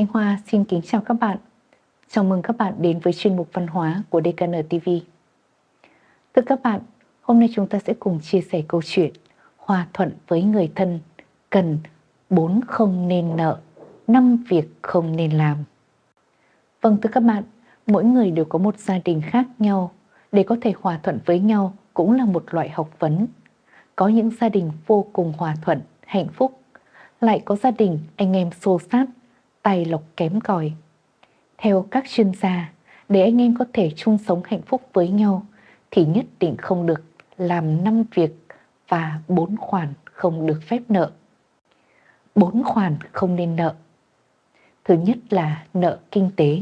Thanh Hoa xin kính chào các bạn. Chào mừng các bạn đến với chuyên mục văn hóa của DKN TV. Thưa các bạn, hôm nay chúng ta sẽ cùng chia sẻ câu chuyện Hòa thuận với người thân cần bốn không nên nợ, năm việc không nên làm. Vâng thưa các bạn, mỗi người đều có một gia đình khác nhau. Để có thể hòa thuận với nhau cũng là một loại học vấn. Có những gia đình vô cùng hòa thuận, hạnh phúc. Lại có gia đình anh em xô sát, tài lộc kém cỏi. Theo các chuyên gia, để anh em có thể chung sống hạnh phúc với nhau thì nhất định không được làm năm việc và bốn khoản không được phép nợ. Bốn khoản không nên nợ. Thứ nhất là nợ kinh tế.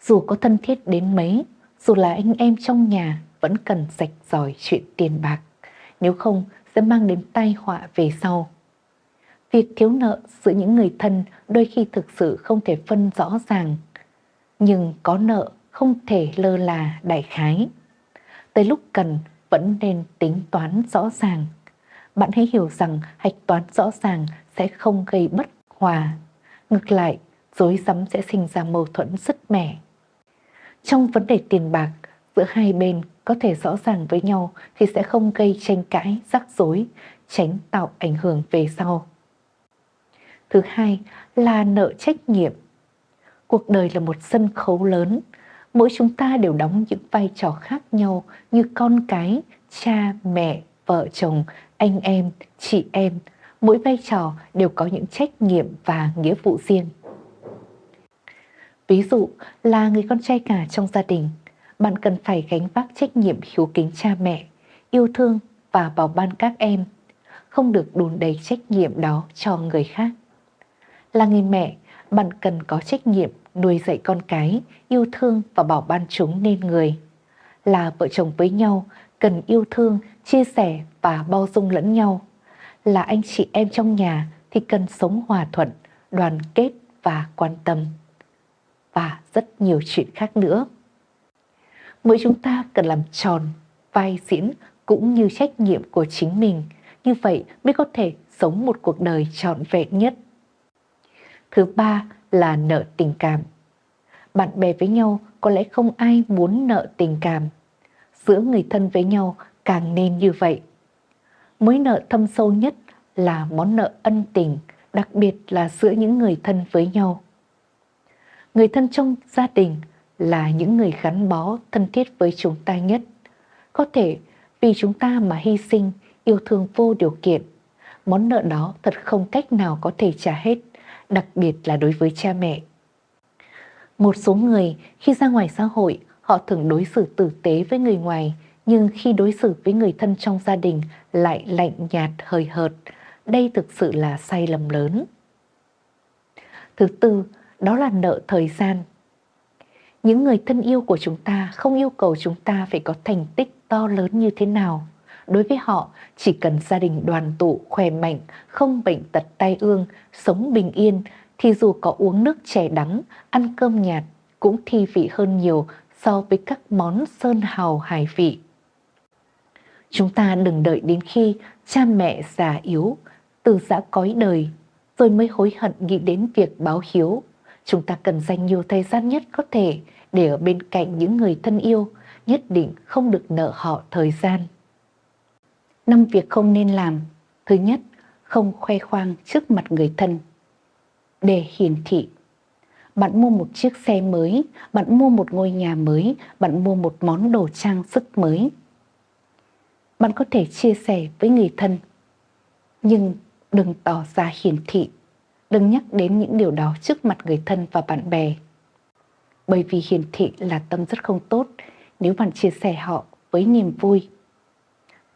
Dù có thân thiết đến mấy, dù là anh em trong nhà vẫn cần sạch giỏi chuyện tiền bạc, nếu không sẽ mang đến tai họa về sau. Việc thiếu nợ giữa những người thân đôi khi thực sự không thể phân rõ ràng, nhưng có nợ không thể lơ là đại khái. Tới lúc cần vẫn nên tính toán rõ ràng. Bạn hãy hiểu rằng hạch toán rõ ràng sẽ không gây bất hòa. Ngược lại, dối rắm sẽ sinh ra mâu thuẫn rất mẻ. Trong vấn đề tiền bạc, giữa hai bên có thể rõ ràng với nhau thì sẽ không gây tranh cãi, rắc rối, tránh tạo ảnh hưởng về sau. Thứ hai là nợ trách nhiệm. Cuộc đời là một sân khấu lớn, mỗi chúng ta đều đóng những vai trò khác nhau như con cái, cha, mẹ, vợ chồng, anh em, chị em. Mỗi vai trò đều có những trách nhiệm và nghĩa vụ riêng. Ví dụ là người con trai cả trong gia đình, bạn cần phải gánh vác trách nhiệm hiếu kính cha mẹ, yêu thương và bảo ban các em, không được đùn đầy trách nhiệm đó cho người khác. Là người mẹ, bạn cần có trách nhiệm nuôi dạy con cái, yêu thương và bảo ban chúng nên người. Là vợ chồng với nhau, cần yêu thương, chia sẻ và bao dung lẫn nhau. Là anh chị em trong nhà thì cần sống hòa thuận, đoàn kết và quan tâm. Và rất nhiều chuyện khác nữa. Mỗi chúng ta cần làm tròn vai diễn cũng như trách nhiệm của chính mình. Như vậy mới có thể sống một cuộc đời trọn vẹn nhất. Thứ ba là nợ tình cảm. Bạn bè với nhau có lẽ không ai muốn nợ tình cảm. Giữa người thân với nhau càng nên như vậy. Mối nợ thâm sâu nhất là món nợ ân tình, đặc biệt là giữa những người thân với nhau. Người thân trong gia đình là những người gắn bó thân thiết với chúng ta nhất. Có thể vì chúng ta mà hy sinh, yêu thương vô điều kiện. Món nợ đó thật không cách nào có thể trả hết đặc biệt là đối với cha mẹ. Một số người khi ra ngoài xã hội, họ thường đối xử tử tế với người ngoài, nhưng khi đối xử với người thân trong gia đình lại lạnh nhạt hời hợt. Đây thực sự là sai lầm lớn. Thứ tư, đó là nợ thời gian. Những người thân yêu của chúng ta không yêu cầu chúng ta phải có thành tích to lớn như thế nào Đối với họ, chỉ cần gia đình đoàn tụ, khỏe mạnh, không bệnh tật tai ương, sống bình yên, thì dù có uống nước chè đắng, ăn cơm nhạt, cũng thi vị hơn nhiều so với các món sơn hào hải vị. Chúng ta đừng đợi đến khi cha mẹ già yếu, từ giã cõi đời, rồi mới hối hận nghĩ đến việc báo hiếu. Chúng ta cần dành nhiều thời gian nhất có thể để ở bên cạnh những người thân yêu, nhất định không được nợ họ thời gian năm việc không nên làm. Thứ nhất, không khoe khoang trước mặt người thân. Để hiển thị. Bạn mua một chiếc xe mới, bạn mua một ngôi nhà mới, bạn mua một món đồ trang sức mới. Bạn có thể chia sẻ với người thân, nhưng đừng tỏ ra hiển thị, đừng nhắc đến những điều đó trước mặt người thân và bạn bè. Bởi vì hiển thị là tâm rất không tốt nếu bạn chia sẻ họ với niềm vui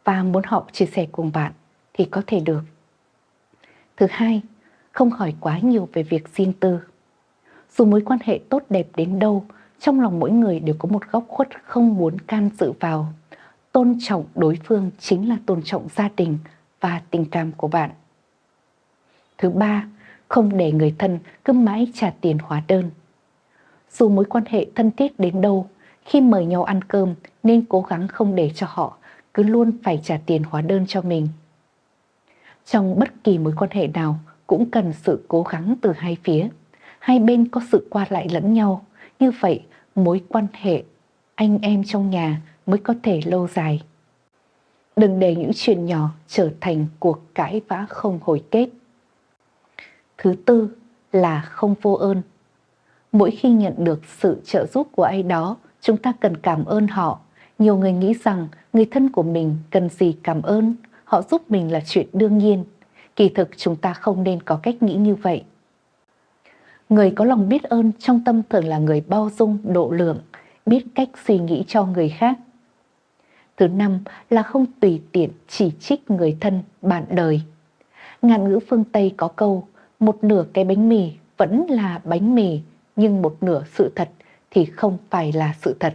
và muốn họ chia sẻ cùng bạn thì có thể được. Thứ hai, không hỏi quá nhiều về việc riêng tư. Dù mối quan hệ tốt đẹp đến đâu, trong lòng mỗi người đều có một góc khuất không muốn can dự vào. Tôn trọng đối phương chính là tôn trọng gia đình và tình cảm của bạn. Thứ ba, không để người thân cứ mãi trả tiền hóa đơn. Dù mối quan hệ thân thiết đến đâu, khi mời nhau ăn cơm nên cố gắng không để cho họ cứ luôn phải trả tiền hóa đơn cho mình. Trong bất kỳ mối quan hệ nào cũng cần sự cố gắng từ hai phía. hai bên có sự qua lại lẫn nhau, như vậy mối quan hệ anh em trong nhà mới có thể lâu dài. Đừng để những chuyện nhỏ trở thành cuộc cãi vã không hồi kết. Thứ tư là không vô ơn. Mỗi khi nhận được sự trợ giúp của ai đó, chúng ta cần cảm ơn họ. Nhiều người nghĩ rằng người thân của mình cần gì cảm ơn, họ giúp mình là chuyện đương nhiên. Kỳ thực chúng ta không nên có cách nghĩ như vậy. Người có lòng biết ơn trong tâm thường là người bao dung, độ lượng, biết cách suy nghĩ cho người khác. Thứ năm là không tùy tiện chỉ trích người thân, bạn đời. Ngạn ngữ phương Tây có câu, một nửa cái bánh mì vẫn là bánh mì, nhưng một nửa sự thật thì không phải là sự thật.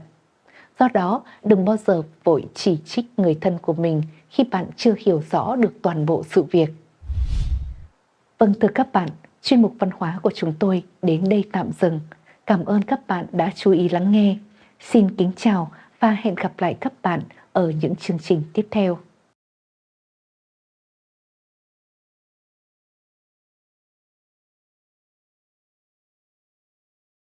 Do đó, đừng bao giờ vội chỉ trích người thân của mình khi bạn chưa hiểu rõ được toàn bộ sự việc. Vâng thưa các bạn, chuyên mục văn hóa của chúng tôi đến đây tạm dừng. Cảm ơn các bạn đã chú ý lắng nghe. Xin kính chào và hẹn gặp lại các bạn ở những chương trình tiếp theo.